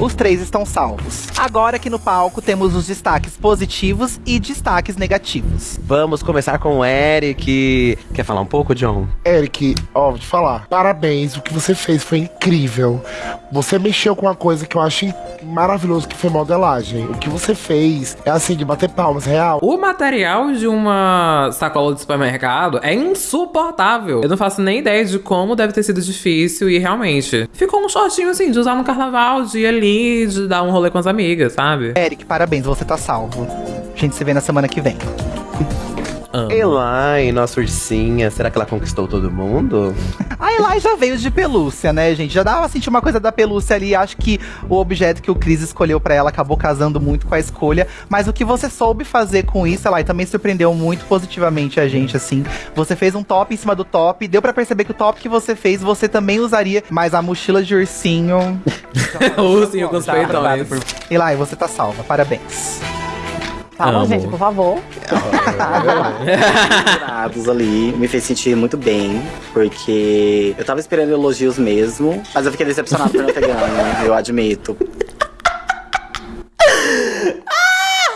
Os três estão salvos. Agora aqui no palco temos os destaques positivos e destaques negativos. Vamos começar com o Eric. Quer falar um pouco, John? Eric, ó, vou te falar. Parabéns, o que você fez foi incrível. Você mexeu com uma coisa que eu acho maravilhoso, que foi modelagem. O que você fez é assim, de bater palmas, real. O material de uma sacola de supermercado é insuportável. Eu não faço nem ideia de como deve ter sido difícil e realmente. Ficou um shortinho assim, de usar no carnaval, de ir ali, de dar um rolê com as amigas, sabe? Eric, parabéns, você tá salvo. A gente se vê na semana que vem. Elai, nossa ursinha, será que ela conquistou todo mundo? A Eli já veio de pelúcia, né, gente? Já dava a sentir uma coisa da pelúcia ali. Acho que o objeto que o Cris escolheu pra ela acabou casando muito com a escolha. Mas o que você soube fazer com isso, Eli, também surpreendeu muito positivamente a gente, assim. Você fez um top em cima do top. Deu pra perceber que o top que você fez, você também usaria. Mas a mochila de ursinho. o ursinho com os Já peitões. Eli, você tá salva. Parabéns. Amo. gente, por favor. jurados ali me fez sentir muito bem, porque eu tava esperando elogios mesmo, mas eu fiquei decepcionado por não ter ganho, eu admito.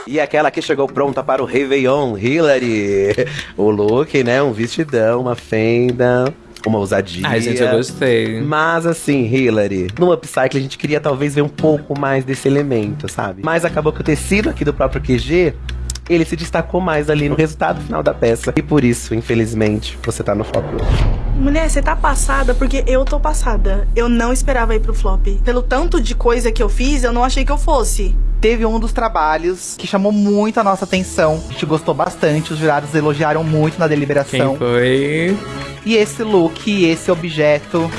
E aquela que chegou pronta para o Réveillon, Hillary. O look, né? Um vestidão, uma fenda. Uma ousadia. Ai, gente, eu gostei. Mas assim, Hillary, no upcycle a gente queria talvez ver um pouco mais desse elemento, sabe? Mas acabou que o tecido aqui do próprio QG, ele se destacou mais ali no resultado final da peça. E por isso, infelizmente, você tá no flop hoje. Mulher, você tá passada porque eu tô passada. Eu não esperava ir pro flop. Pelo tanto de coisa que eu fiz, eu não achei que eu fosse. Teve um dos trabalhos que chamou muito a nossa atenção. A gente gostou bastante, os jurados elogiaram muito na deliberação. Quem foi? E esse look, esse objeto,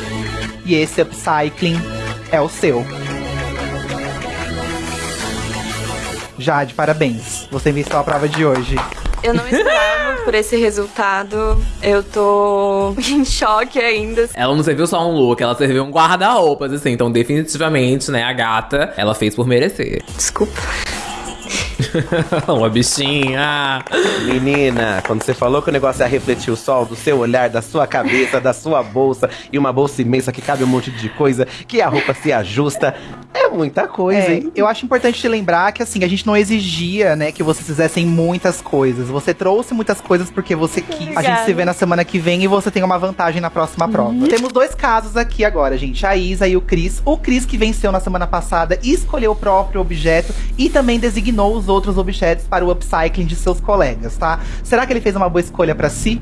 e esse upcycling é o seu. Jade, parabéns. Você venceu a prova de hoje. Eu não esperava por esse resultado. Eu tô em choque ainda. Ela não serviu só um look, ela serviu um guarda-roupas, assim. Então, definitivamente, né, a gata, ela fez por merecer. Desculpa. Uma bichinha. Menina, quando você falou que o negócio ia refletir o sol do seu olhar, da sua cabeça, da sua bolsa, e uma bolsa imensa que cabe um monte de coisa, que a roupa se ajusta, é muita coisa, É, hein? eu acho importante te lembrar que assim, a gente não exigia, né, que vocês fizessem muitas coisas. Você trouxe muitas coisas porque você quis. A gente Obrigada. se vê na semana que vem e você tem uma vantagem na próxima prova. Temos dois casos aqui agora, gente. A Isa e o Cris. O Cris que venceu na semana passada escolheu o próprio objeto e também designou os outros objetos para o upcycling de seus colegas, tá? Será que ele fez uma boa escolha pra si?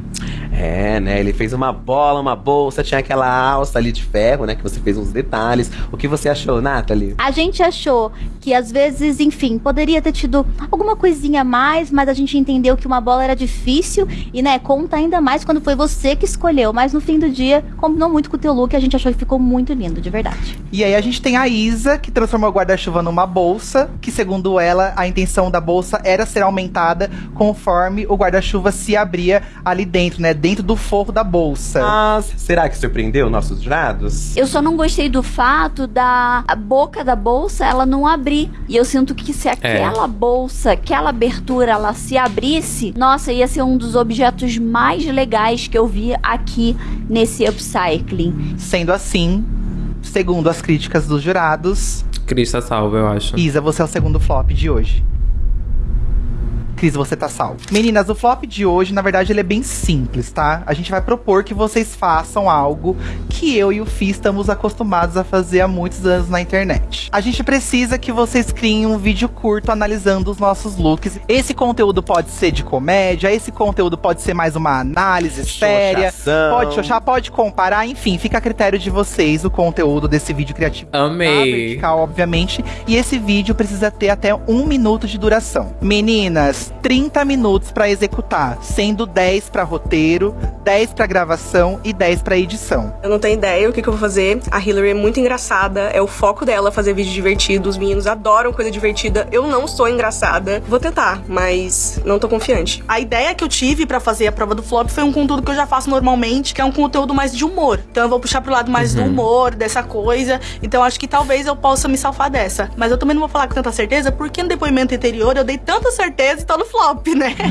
É, né? Ele fez uma bola, uma bolsa, tinha aquela alça ali de ferro, né? Que você fez uns detalhes. O que você achou, Nathalie? A gente achou que às vezes, enfim, poderia ter tido alguma coisinha a mais, mas a gente entendeu que uma bola era difícil e, né, conta ainda mais quando foi você que escolheu. Mas no fim do dia, combinou muito com o teu look e a gente achou que ficou muito lindo, de verdade. E aí a gente tem a Isa, que transformou o guarda-chuva numa bolsa, que segundo ela, a intenção da bolsa era ser aumentada conforme o guarda-chuva se abria ali dentro, né? Dentro do forro da bolsa. Mas será que surpreendeu nossos jurados? Eu só não gostei do fato da boca da bolsa ela não abrir. E eu sinto que se aquela bolsa, aquela abertura, ela se abrisse, nossa, ia ser um dos objetos mais legais que eu vi aqui nesse upcycling. Sendo assim, segundo as críticas dos jurados, Cris tá salva, eu acho. Isa, você é o segundo flop de hoje. Cris, você tá salvo. Meninas, o flop de hoje, na verdade, ele é bem simples, tá? A gente vai propor que vocês façam algo que eu e o Fih estamos acostumados a fazer há muitos anos na internet. A gente precisa que vocês criem um vídeo curto analisando os nossos looks. Esse conteúdo pode ser de comédia, esse conteúdo pode ser mais uma análise séria. Xoxação. Pode xoxar, pode comparar, enfim, fica a critério de vocês o conteúdo desse vídeo criativo. Amei. vertical, obviamente. E esse vídeo precisa ter até um minuto de duração. Meninas, 30 minutos pra executar, sendo 10 pra roteiro, 10 pra gravação e 10 pra edição. Eu não tenho ideia o que, que eu vou fazer. A Hillary é muito engraçada, é o foco dela fazer vídeo divertido. Os meninos adoram coisa divertida. Eu não sou engraçada. Vou tentar, mas não tô confiante. A ideia que eu tive pra fazer a prova do flop foi um conteúdo que eu já faço normalmente, que é um conteúdo mais de humor. Então eu vou puxar pro lado mais do Uhum. humor, dessa coisa. Então acho que talvez eu possa me salvar dessa. Mas eu também não vou falar com tanta certeza, porque no depoimento anterior eu dei tanta certeza e no flop, né?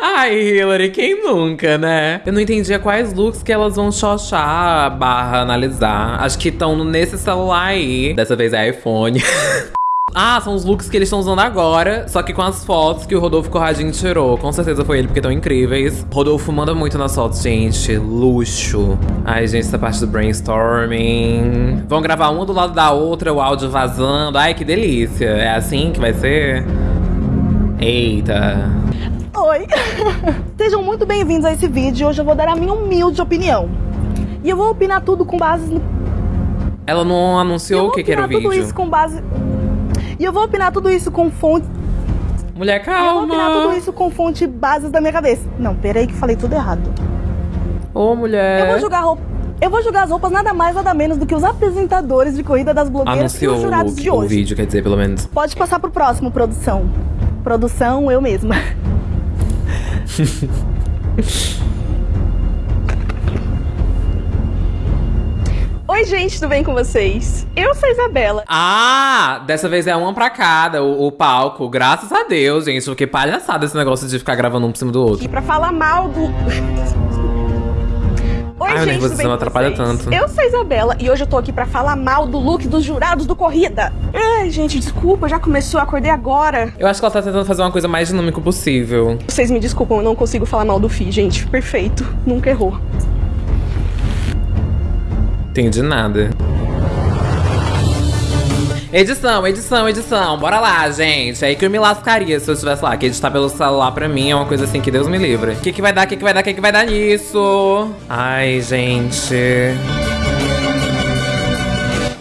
Ai, Hillary, quem nunca, né? Eu não entendia quais looks que elas vão xoxar barra analisar. Acho que estão nesse celular aí. Dessa vez é iPhone. Ah, são os looks que eles estão usando agora, só que com as fotos que o Rodolfo Corradinho tirou. Com certeza foi ele, porque estão incríveis. Rodolfo manda muito nas fotos, gente. Luxo. Ai, gente, essa parte do brainstorming. Vão gravar uma do lado da outra, o áudio vazando. Ai, que delícia. É assim que vai ser? Eita. Oi! Sejam muito bem-vindos a esse vídeo. Hoje eu vou dar a minha humilde opinião. E eu vou opinar tudo com base no. Ela não anunciou o que, que era o tudo vídeo. isso com base. E eu vou opinar tudo isso com fonte. Mulher, Eu vou opinar calma. tudo isso com fonte e bases da minha cabeça. Não, peraí que falei tudo errado. Ô, mulher. Eu vou julgar roupa. Eu vou julgar as roupas nada mais nada menos do que os apresentadores de corrida das blogueiras e Anunciou os o, jurados de o hoje. vídeo, quer dizer, pelo menos. Pode passar pro próximo, produção. Produção, eu mesma. Oi, gente, tudo bem com vocês? Eu sou a Isabela. Ah, dessa vez é uma pra cada, o, o palco. Graças a Deus, gente. Porque palhaçada esse negócio de ficar gravando um por cima do outro. aqui pra falar mal do. Oi, Ai, gente, tudo bem atrapalha tanto. Eu sou a Isabela e hoje eu tô aqui pra falar mal do look dos jurados do Corrida. Ai, gente, desculpa, já começou, acordei agora. Eu acho que ela tá tentando fazer uma coisa mais dinâmica possível. Vocês me desculpam, eu não consigo falar mal do Fi, gente. Perfeito, nunca errou. Entendi nada. Edição, edição, edição. Bora lá, gente. É aí que eu me lascaria se eu estivesse lá. Que editar pelo celular pra mim é uma coisa assim que Deus me livre. O que, que vai dar, o que, que vai dar, o que, que vai dar nisso? Ai, gente.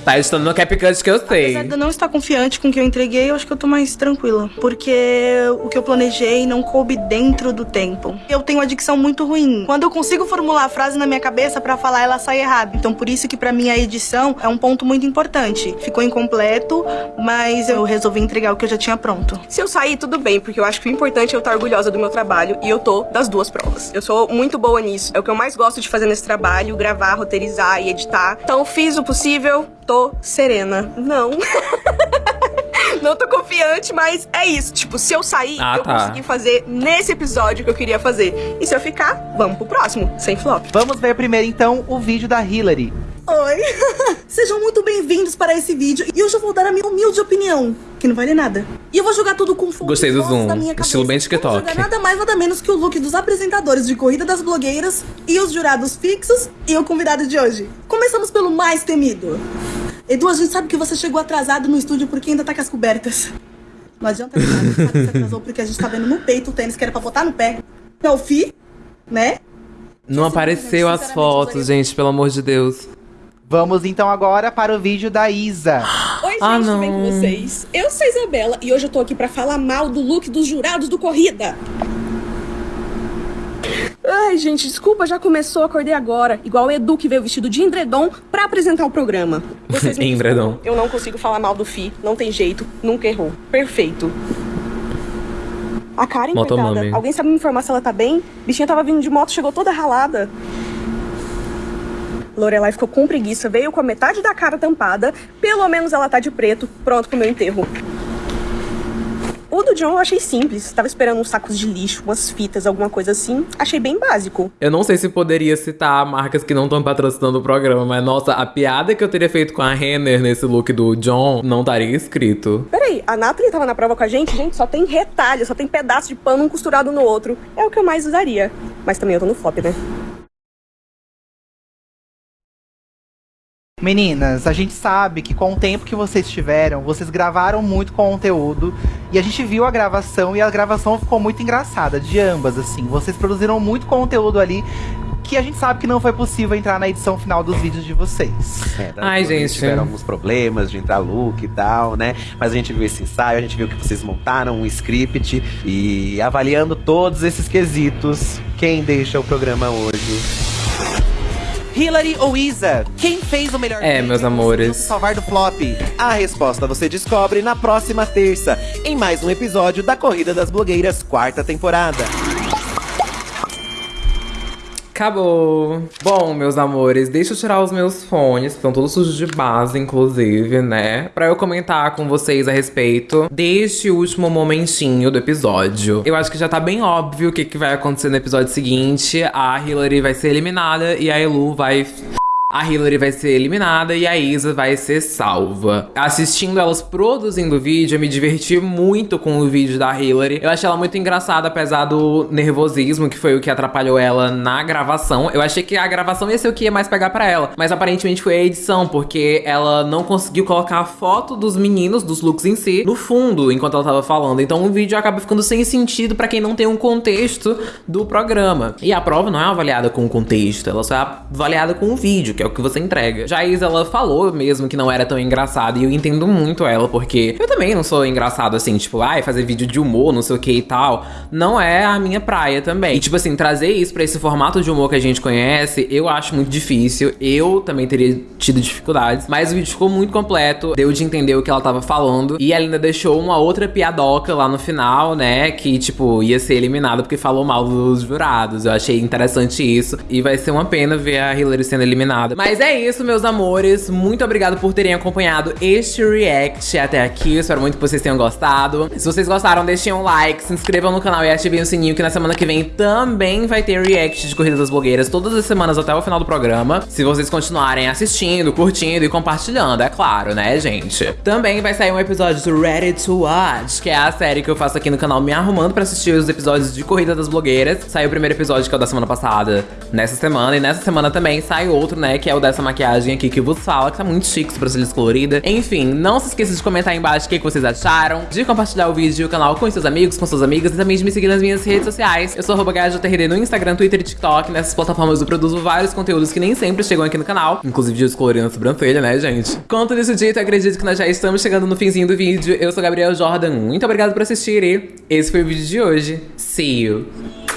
Tá editando no CapCut que eu sei. Apesar de eu não estar confiante com o que eu entreguei, eu acho que eu tô mais tranquila. Porque o que eu planejei não coube dentro do tempo. Eu tenho uma dicção muito ruim. Quando eu consigo formular a frase na minha cabeça pra falar, ela sai errada. Então por isso que pra mim a edição é um ponto muito importante. Ficou incompleto, mas eu resolvi entregar o que eu já tinha pronto. Se eu sair, tudo bem, porque eu acho que o importante é eu estar orgulhosa do meu trabalho e eu tô das duas provas. Eu sou muito boa nisso. É o que eu mais gosto de fazer nesse trabalho: gravar, roteirizar e editar. Então fiz o possível, tô serena. Não. Não tô confiante, mas é isso. Tipo, se eu sair, Ah, eu tá. consegui fazer nesse episódio que eu queria fazer. E se eu ficar, vamos pro próximo, sem flop. Vamos ver primeiro então o vídeo da Hillary. Oi! Sejam muito bem-vindos para esse vídeo e hoje eu vou dar a minha humilde opinião, que não vale nada. E eu vou jogar tudo com fontes Gostei do zoom. da minha cabeça. Estilo bem TikTok. Jogar nada mais, nada menos que o look dos apresentadores de Corrida das Blogueiras e os jurados fixos e o convidado de hoje. Começamos pelo mais temido. Edu, a gente sabe que você chegou atrasado no estúdio porque ainda tá com as cobertas. Não adianta nada, a gente sabe que você atrasou porque a gente tá vendo no peito o tênis que era pra botar no pé. É o fi, né? Não apareceu as fotos, gente, pelo amor de Deus. Vamos então agora para o vídeo da Isa. Oi, gente, Ah, tudo bem não. com vocês? Eu sou a Isabela e hoje eu tô aqui pra falar mal do look dos jurados do Corrida. Ai, gente, desculpa, já começou, acordei agora. Igual o Edu que veio vestido de endredom pra apresentar o programa. Vocês me Endredom. Eu não consigo falar mal do Fi, não tem jeito, nunca errou. Perfeito. A Karen, Motomami. coitada, alguém sabe me informar se ela tá bem? Bichinha tava vindo de moto, chegou toda ralada. Lorelai ficou com preguiça, veio com a metade da cara tampada. Pelo menos ela tá de preto, pronto pro meu enterro. O do John eu achei simples. Tava esperando uns sacos de lixo, umas fitas, alguma coisa assim. Achei bem básico. Eu não sei se poderia citar marcas que não estão patrocinando o programa, mas nossa, a piada que eu teria feito com a Renner nesse look do John não estaria escrito. Peraí, a Nathalie tava na prova com a gente? Gente, só tem retalho, só tem pedaço de pano um costurado no outro. É o que eu mais usaria. Mas também eu tô no flop, né? Meninas, a gente sabe que com o tempo que vocês tiveram, vocês gravaram muito conteúdo e a gente viu a gravação e a gravação ficou muito engraçada, de ambas, assim. Vocês produziram muito conteúdo ali que a gente sabe que não foi possível entrar na edição final dos vídeos de vocês. É, da- Ai, gente. Tiveram alguns problemas de entrar look e tal, né? Mas a gente viu esse ensaio, a gente viu que vocês montaram um script e avaliando todos esses quesitos, quem deixa o programa hoje? Hillary ou Isa, quem fez o melhor É, meus amores. salvar do flop? A resposta você descobre na próxima terça, em mais um episódio da Corrida das Blogueiras, quarta temporada. Acabou. Bom, meus amores, deixa eu tirar os meus fones, que estão todos sujos de base, inclusive, né? Pra eu comentar com vocês a respeito deste último momentinho do episódio. Eu acho que já tá bem óbvio o que, que vai acontecer no episódio seguinte. A Hillary vai ser eliminada e a Elu vai a Hillary vai ser eliminada e a Isa vai ser salva. Assistindo elas produzindo o vídeo, eu me diverti muito com o vídeo da Hillary. Eu achei ela muito engraçada, apesar do nervosismo, que foi o que atrapalhou ela na gravação. Eu achei que a gravação ia ser o que ia mais pegar pra ela, mas aparentemente foi a edição, porque ela não conseguiu colocar a foto dos meninos, dos looks em si, no fundo, enquanto ela tava falando. Então o vídeo acaba ficando sem sentido pra quem não tem um contexto do programa. E a prova não é avaliada com o contexto, ela só é avaliada com o vídeo, que é o que você entrega. Já a Isa, ela falou mesmo que não era tão engraçada, e eu entendo muito ela, porque eu também não sou engraçado assim, tipo, ai, fazer vídeo de humor, não sei o que e tal. Não é a minha praia também. E, tipo assim, trazer isso pra esse formato de humor que a gente conhece, eu acho muito difícil. Eu também teria tido dificuldades, mas o vídeo ficou muito completo, deu de entender o que ela tava falando, e ela ainda deixou uma outra piadoca lá no final, né, que, tipo, ia ser eliminada porque falou mal dos jurados. Eu achei interessante isso, e vai ser uma pena ver a Hillary sendo eliminada nada. Mas é isso, meus amores. Muito obrigado por terem acompanhado este react até aqui. Espero muito que vocês tenham gostado. Se vocês gostaram, deixem um like, se inscrevam no canal e ativem o sininho que na semana que vem também vai ter react de Corrida das Blogueiras todas as semanas até o final do programa. Se vocês continuarem assistindo, curtindo e compartilhando, é claro, né, gente? Também vai sair um episódio do Ready to Watch, que é a série que eu faço aqui no canal me arrumando pra assistir os episódios de Corrida das Blogueiras. Saiu o primeiro episódio, que é o da semana passada, nessa semana. E nessa semana também sai outro, né, que é o dessa maquiagem aqui que vos fala, que tá muito chique, sobrancelha colorida. Enfim, não se esqueça de comentar aí embaixo o que, que vocês acharam, de compartilhar o vídeo e o canal com seus amigos, com suas amigas e também de me seguir nas minhas redes sociais. Eu sou arroba no Instagram, Twitter e TikTok. Nessas plataformas eu produzo vários conteúdos que nem sempre chegam aqui no canal, inclusive de descolorindo a sobrancelha, né, gente? Conto disso dito, acredito que nós já estamos chegando no finzinho do vídeo. Eu sou Gabriel Jordan, muito obrigado por assistir e esse foi o vídeo de hoje. See you!